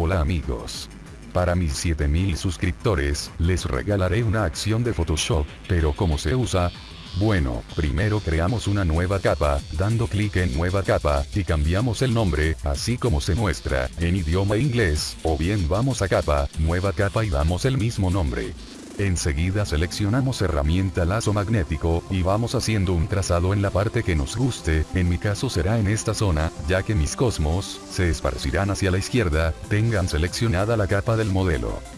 Hola amigos. Para mis 7000 suscriptores, les regalaré una acción de Photoshop, pero ¿cómo se usa? Bueno, primero creamos una nueva capa, dando clic en nueva capa, y cambiamos el nombre, así como se muestra, en idioma inglés, o bien vamos a capa, nueva capa y damos el mismo nombre. Enseguida seleccionamos herramienta lazo magnético, y vamos haciendo un trazado en la parte que nos guste, en mi caso será en esta zona, ya que mis cosmos, se esparcirán hacia la izquierda, tengan seleccionada la capa del modelo.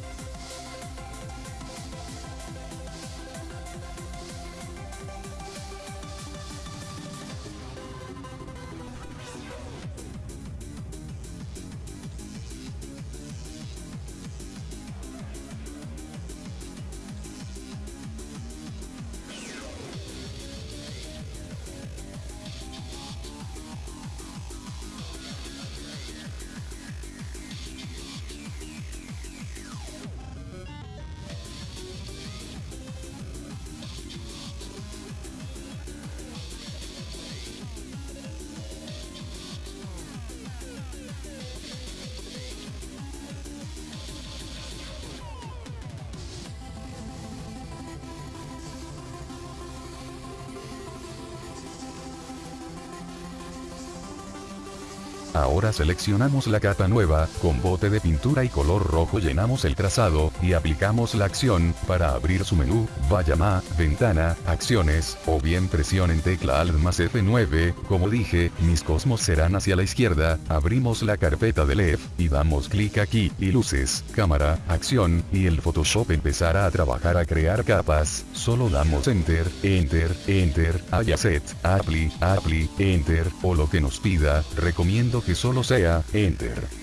Ahora seleccionamos la capa nueva, con bote de pintura y color rojo llenamos el trazado, y aplicamos la acción, para abrir su menú, vaya más, ventana, acciones, o bien presionen tecla Alt más F9, como dije, mis cosmos serán hacia la izquierda, abrimos la carpeta de LEF, y damos clic aquí, y luces, cámara, acción, y el Photoshop empezará a trabajar a crear capas, solo damos Enter, Enter, Enter, Set, Apply, Apply, Enter, o lo que nos pida, recomiendo que solo sea, Enter.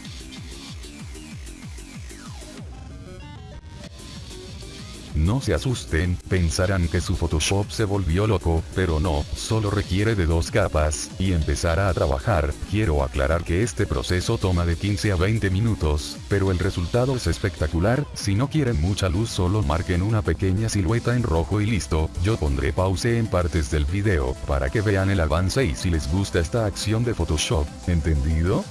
No se asusten, pensarán que su Photoshop se volvió loco, pero no, solo requiere de dos capas, y empezará a trabajar, quiero aclarar que este proceso toma de 15 a 20 minutos, pero el resultado es espectacular, si no quieren mucha luz solo marquen una pequeña silueta en rojo y listo, yo pondré pause en partes del video, para que vean el avance y si les gusta esta acción de Photoshop, ¿entendido?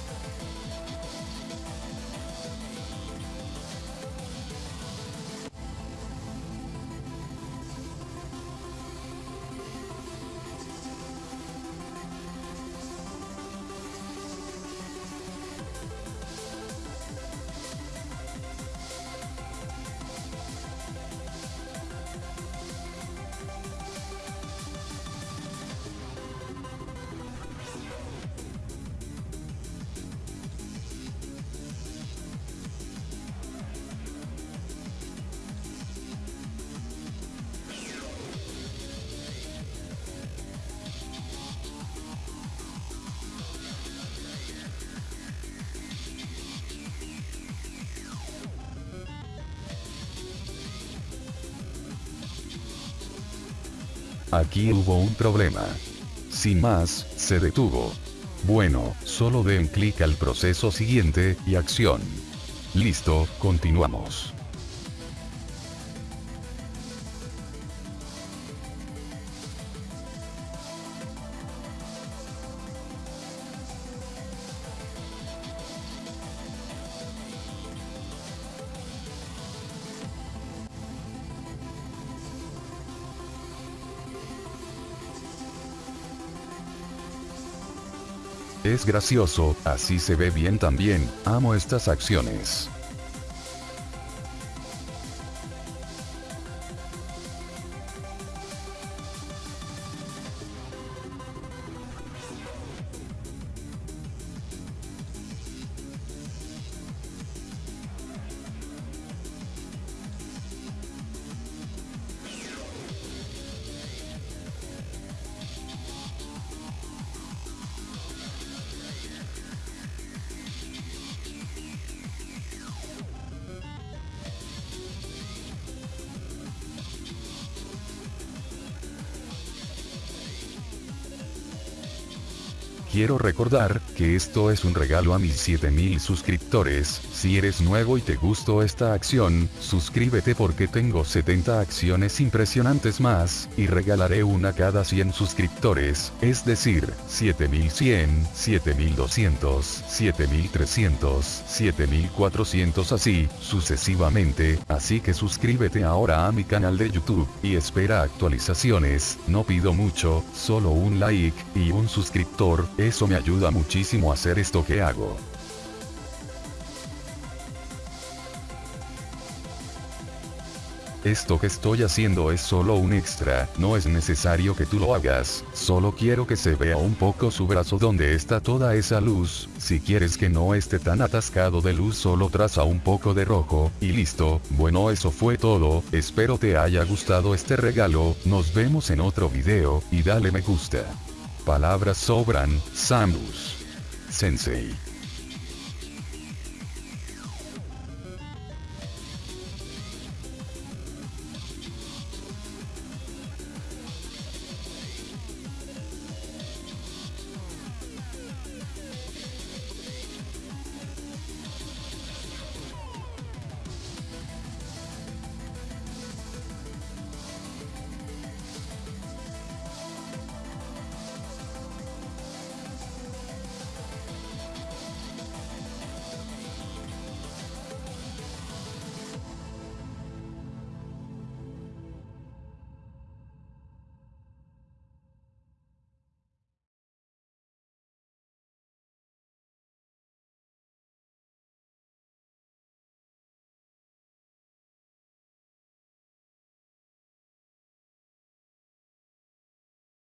Aquí hubo un problema. Sin más, se detuvo. Bueno, solo den clic al proceso siguiente, y acción. Listo, continuamos. Es gracioso, así se ve bien también, amo estas acciones. Quiero recordar, que esto es un regalo a mis 7000 suscriptores, si eres nuevo y te gustó esta acción, suscríbete porque tengo 70 acciones impresionantes más, y regalaré una cada 100 suscriptores, es decir, 7100, 7200, 7300, 7400 así, sucesivamente, así que suscríbete ahora a mi canal de YouTube, y espera actualizaciones, no pido mucho, solo un like, y un suscriptor, eso me ayuda muchísimo a hacer esto que hago. Esto que estoy haciendo es solo un extra, no es necesario que tú lo hagas, solo quiero que se vea un poco su brazo donde está toda esa luz, si quieres que no esté tan atascado de luz solo traza un poco de rojo, y listo, bueno eso fue todo, espero te haya gustado este regalo, nos vemos en otro video, y dale me gusta. Palabras sobran, Samus. Sensei.